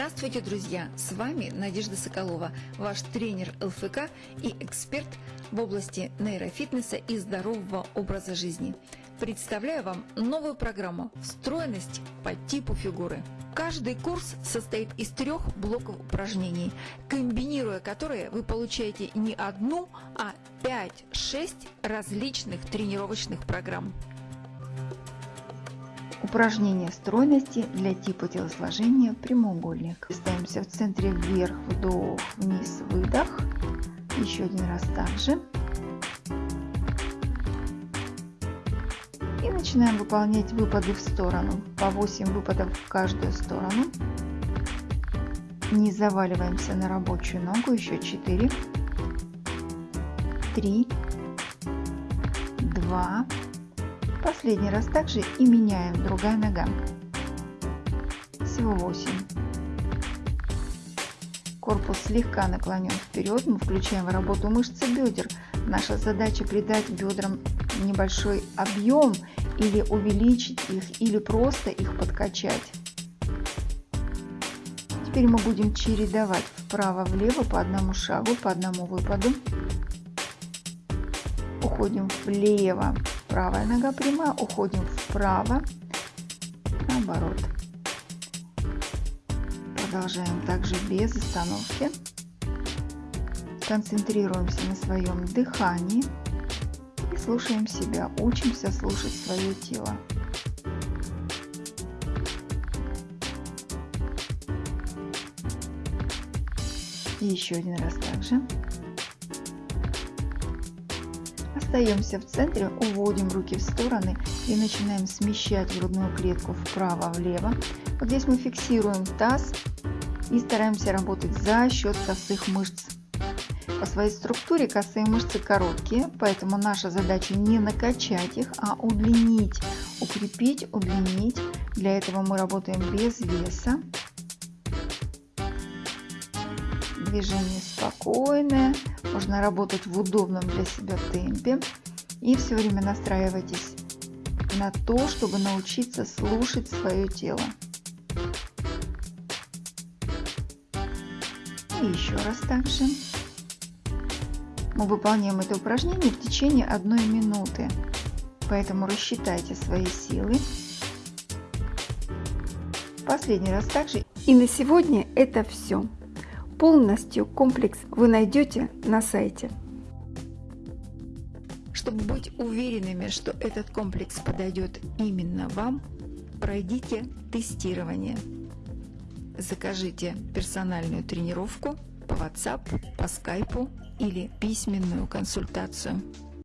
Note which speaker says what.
Speaker 1: Здравствуйте, друзья! С вами Надежда Соколова, ваш тренер ЛФК и эксперт в области нейрофитнеса и здорового образа жизни. Представляю вам новую программу «Встроенность по типу фигуры». Каждый курс состоит из трех блоков упражнений, комбинируя которые вы получаете не одну, а 5-6 различных тренировочных программ.
Speaker 2: Упражнение стройности для типа телосложения прямоугольник. Ставимся в центре вверх, вдох, вниз, выдох. Еще один раз также. И начинаем выполнять выпады в сторону. По 8 выпадов в каждую сторону. Не заваливаемся на рабочую ногу. Еще 4, 3, 2, Последний раз также и меняем другая нога. Всего 8. Корпус слегка наклонен вперед. Мы включаем в работу мышцы бедер. Наша задача придать бедрам небольшой объем или увеличить их, или просто их подкачать. Теперь мы будем чередовать вправо-влево по одному шагу, по одному выпаду. Уходим влево, правая нога прямая, уходим вправо, наоборот. Продолжаем также без остановки. Концентрируемся на своем дыхании и слушаем себя, учимся слушать свое тело. И еще один раз также. Остаемся в центре, уводим руки в стороны и начинаем смещать грудную клетку вправо-влево. Вот здесь мы фиксируем таз и стараемся работать за счет косых мышц. По своей структуре косые мышцы короткие, поэтому наша задача не накачать их, а удлинить, укрепить, удлинить. Для этого мы работаем без веса. Движение спокойное, можно работать в удобном для себя темпе. И все время настраивайтесь на то, чтобы научиться слушать свое тело. И еще раз также. Мы выполняем это упражнение в течение одной минуты. Поэтому рассчитайте свои силы. Последний раз также.
Speaker 1: И на сегодня это все. Полностью комплекс вы найдете на сайте. Чтобы быть уверенными, что этот комплекс подойдет именно вам, пройдите тестирование. Закажите персональную тренировку по WhatsApp, по Skype или письменную консультацию.